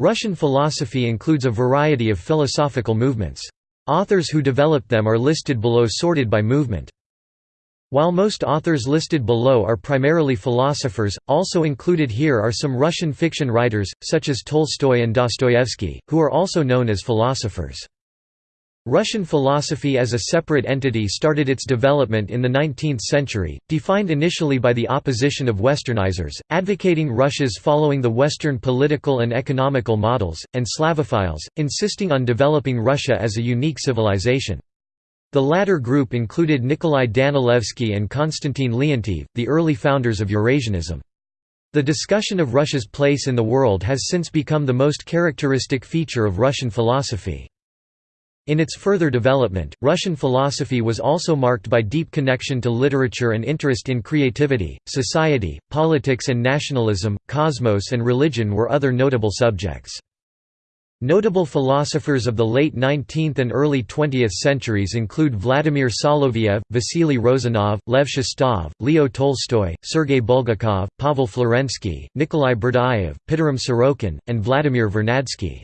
Russian philosophy includes a variety of philosophical movements. Authors who developed them are listed below sorted by movement. While most authors listed below are primarily philosophers, also included here are some Russian fiction writers, such as Tolstoy and Dostoevsky, who are also known as philosophers. Russian philosophy as a separate entity started its development in the 19th century, defined initially by the opposition of Westernizers, advocating Russia's following the Western political and economical models, and Slavophiles, insisting on developing Russia as a unique civilization. The latter group included Nikolai Danilevsky and Konstantin Leontiev, the early founders of Eurasianism. The discussion of Russia's place in the world has since become the most characteristic feature of Russian philosophy. In its further development, Russian philosophy was also marked by deep connection to literature and interest in creativity, society, politics and nationalism, cosmos and religion were other notable subjects. Notable philosophers of the late 19th and early 20th centuries include Vladimir Soloviev, Vasily Rozanov, Lev Shestov, Leo Tolstoy, Sergei Bulgakov, Pavel Florensky, Nikolai Berdyaev, Pitirim Sorokin, and Vladimir Vernadsky.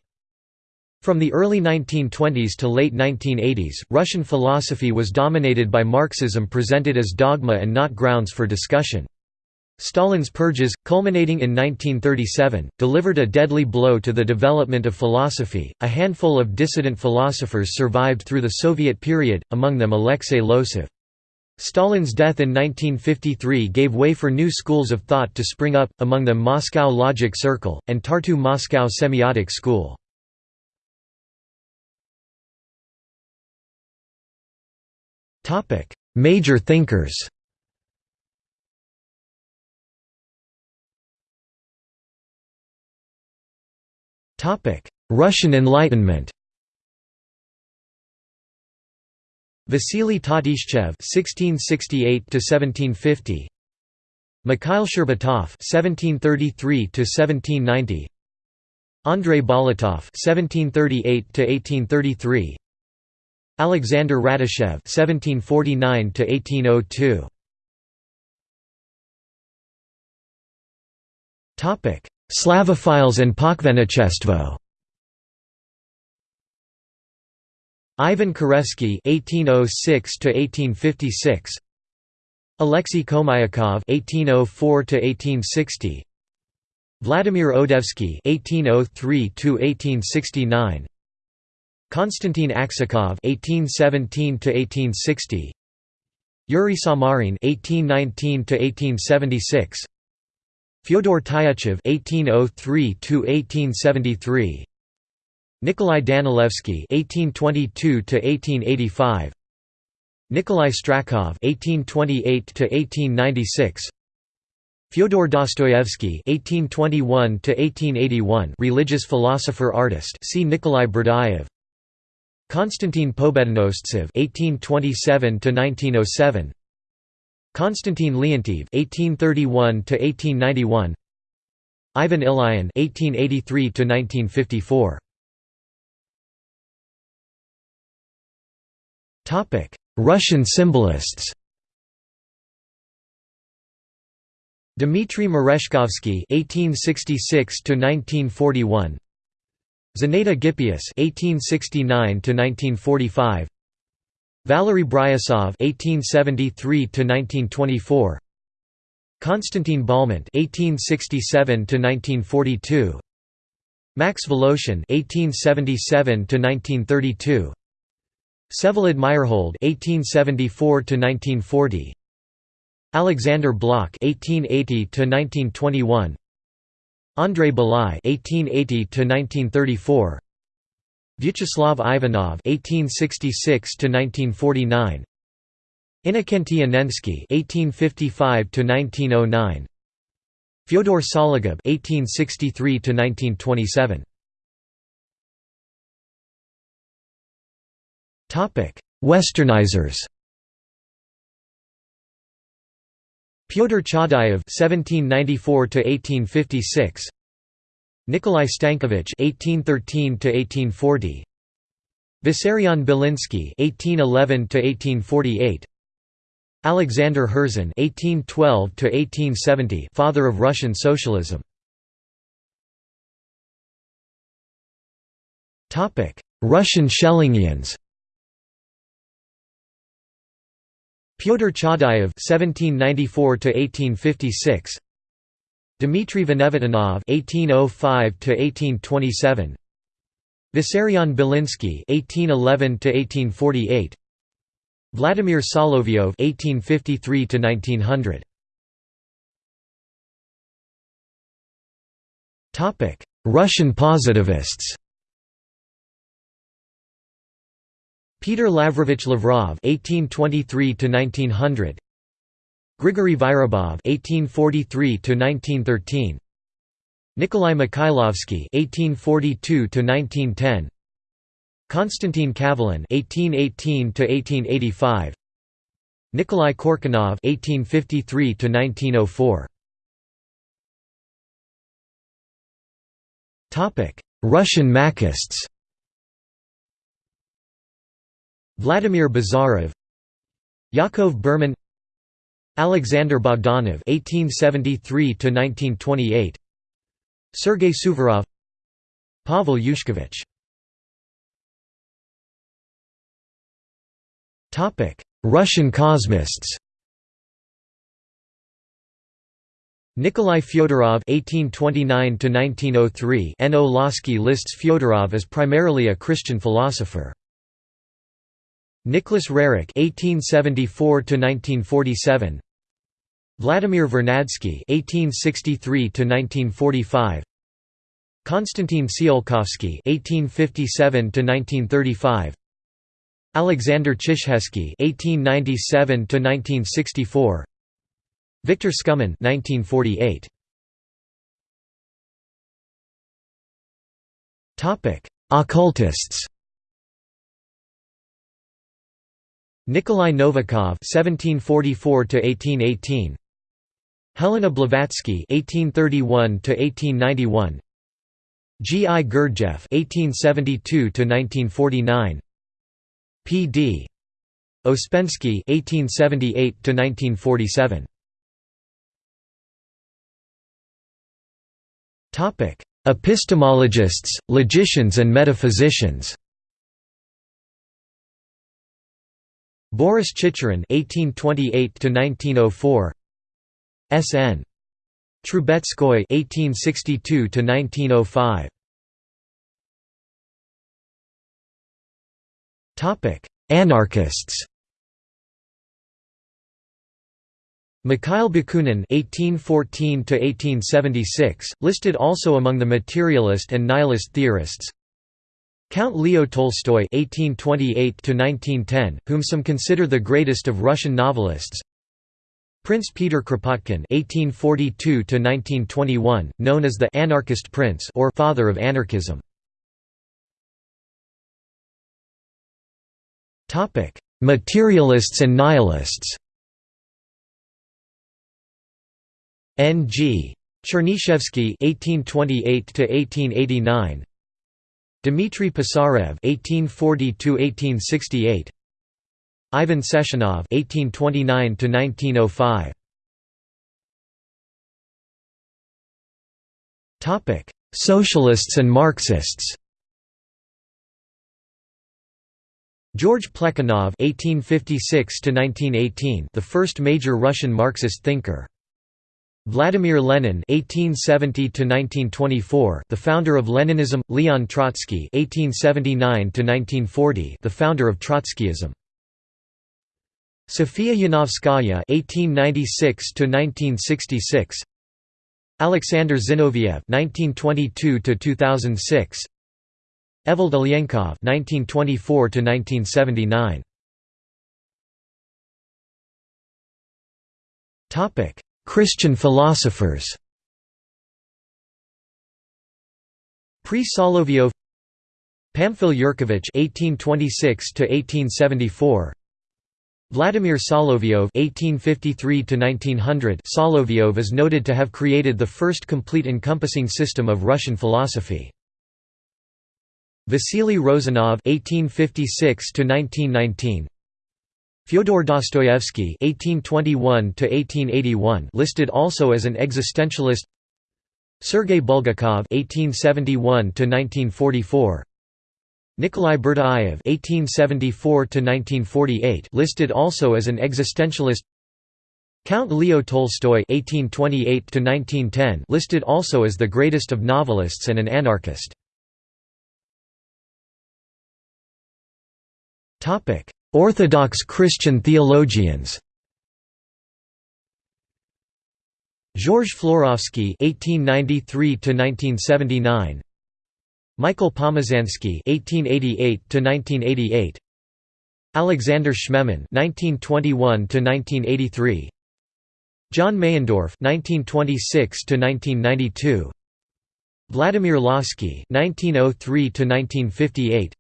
From the early 1920s to late 1980s, Russian philosophy was dominated by Marxism presented as dogma and not grounds for discussion. Stalin's purges, culminating in 1937, delivered a deadly blow to the development of philosophy. A handful of dissident philosophers survived through the Soviet period, among them Alexei Losev. Stalin's death in 1953 gave way for new schools of thought to spring up, among them Moscow Logic Circle, and Tartu Moscow Semiotic School. Topic: Major thinkers. Topic: Russian Enlightenment. Vasily Tatishchev (1668–1750), Mikhail Shcherbatov (1733–1790), Andrei Bolotov (1738–1833), Alexander Radishchev (1749–1802). Topic: Slavophiles and Pochvennichestvo. Ivan Kireyevsky (1806–1856), Alexei Khomyakov (1804–1860), Vladimir Odoevsky (1803–1869), Konstantin Aksakov (1817–1860), Yuri Samarin (1819–1876), Fyodor Tyutchev (1803–1873), Nikolai Danilevsky (1822–1885), Nikolai Strakhov (1828–1896). Fyodor Dostoevsky (1821–1881), religious philosopher artist. See Nikolai Berdyaev. Konstantin Pobedonostsev (1827–1907), Konstantin Leontiev (1831–1891), Ivan Ilyin (1883–1954). Topic: Russian symbolists. Dmitry Merezhkovsky (1866–1941), Zinaida Gippius (1869–1945), Valery Bryusov (1873–1924), Konstantin Balmont (1867–1942), Max Voloshin (1877–1932), Vsevolod Meyerhold (1874–1940), Alexander Blok (1880–1921), Andrei Bely (1880–1934), Vyacheslav Ivanov (1866–1949), Innokenty Annensky (1855–1909), Fyodor Sologub (1863–1927). Topic: Westernizers. Pyotr Chaadayev (1794–1856), Nikolai Stankevich (1813–1840), Vissarion Belinsky (1811–1848), Alexander Herzen (1812–1870), father of Russian socialism. Topic: Russian Schellingians. Pyotr Chaadayev (1794–1856), Dmitry Venevitinov (1805–1827), Vissarion Belinsky (1811–1848), Vladimir Solovyov (1853–1900). Topic: Russian positivists. Peter Lavrovich Lavrov (1823–1900), Grigory Vyrubov (1843–1913), Nikolai Mikhailovsky (1842–1910), Konstantin Kavelin (1818–1885), Nikolai Korkunov (1853–1904). Topic: Russian Machists. Vladimir Bazarov Yakov Berman Alexander Bogdanov (1873–1928), Sergei Suvorov, Pavel Yushkevich. Topic: Russian cosmists. Nikolai Fyodorov (1829–1903) N.O. Losky lists Fyodorov as primarily a Christian philosopher. Nicholas Roerich (1874–1947), Vladimir Vernadsky (1863–1945), Konstantin Tsiolkovsky (1857–1935), Alexander Chizhevsky (1897–1964), Victor Skumin (1948). Topic: Occultists. Nikolai Novikov (1744–1818), Helena Blavatsky (1831–1891), G. I. Gurdjieff (1872–1949), P. D. Ouspensky (1878–1947). Topic: Epistemologists, logicians, and metaphysicians. Boris Chicherin (1828–1904), S.N. Trubetskoy (1862–1905). Topic: Anarchists. Mikhail Bakunin (1814–1876), listed also among the materialist and nihilist theorists. Count Leo Tolstoy (1828–1910), whom some consider the greatest of Russian novelists. Prince Peter Kropotkin (1842–1921), known as the Anarchist Prince or Father of Anarchism. Topic: Materialists and nihilists. N.G. Chernyshevsky (1828–1889), Dmitry Pisarev (1840–1868), Ivan Sechenov (1829–1905). Topic: Socialists and Marxists. George Plekhanov (1856–1918), the first major Russian Marxist thinker. Vladimir Lenin (1870–1924), the founder of Leninism; Leon Trotsky (1879–1940), the founder of Trotskyism. Sofia Yanovskaya (1896–1966), Alexander Zinoviev (1922–2006), Evald Ilyenkov (1924–1979). Topic. Christian philosophers Pre-Solovyov, Pamphil Yurkevich (1826–1874), Vladimir Solovyov (1853–1900). Solovyov is noted to have created the first complete encompassing system of Russian philosophy. Vasily Rozanov (1856–1919). Fyodor Dostoevsky (1821–1881), listed also as an existentialist. Sergei Bulgakov (1871–1944), Nikolai Berdyaev (1874–1948), listed also as an existentialist. Count Leo Tolstoy (1828–1910), listed also as the greatest of novelists and an anarchist. Topic: Orthodox Christian theologians. Georges Florovsky (1893–1979), Michael Pomazansky (1888–1988), Alexander Schmemann (1921–1983), John Meyendorff (1926–1992), Vladimir Lossky (1903–1958),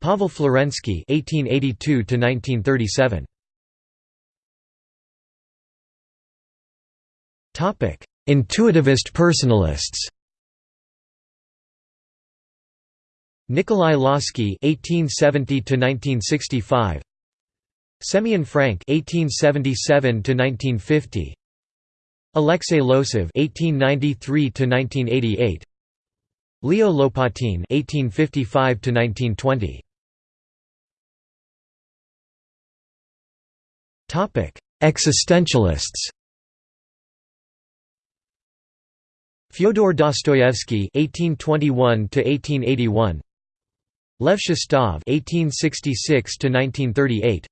Pavel Florensky (1882–1937). Topic: Intuitivist personalists. Nikolai Lossky (1870–1965), Semyon Frank (1877–1950), Alexei Losev (1893–1988), Leo Lopatin (1855–1920). Topic: Existentialists. Fyodor Dostoevsky (1821–1881), Lev Shestov (1866–1938),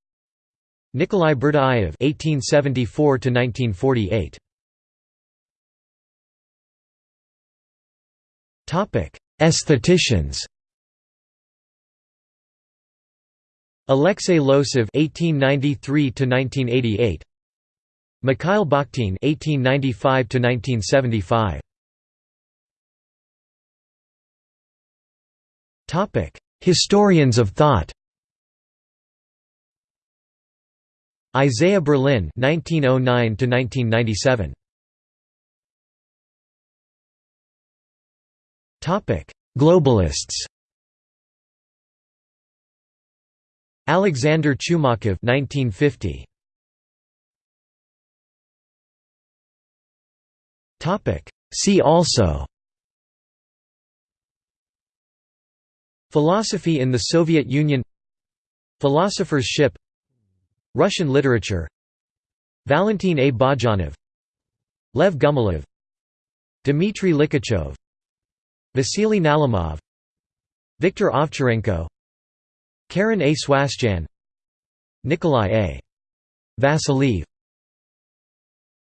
Nikolai Berdyaev (1874–1948). Topic: Aestheticians. Alexei Losev (1893–1988), Mikhail Bakhtin (1895–1975). Topic: Historians of thought. Isaiah Berlin (1909–1997). Topic: Globalists. Alexander Chumakov 1950. Topic: See also Philosophy in the Soviet Union Philosopher's Ship Russian literature Valentin A. Bajanov Lev Gumilev Dmitry Likhachov Vasily Nalimov Viktor Ovcharenko Karen A. Swasjan Nikolai A. Vasiliev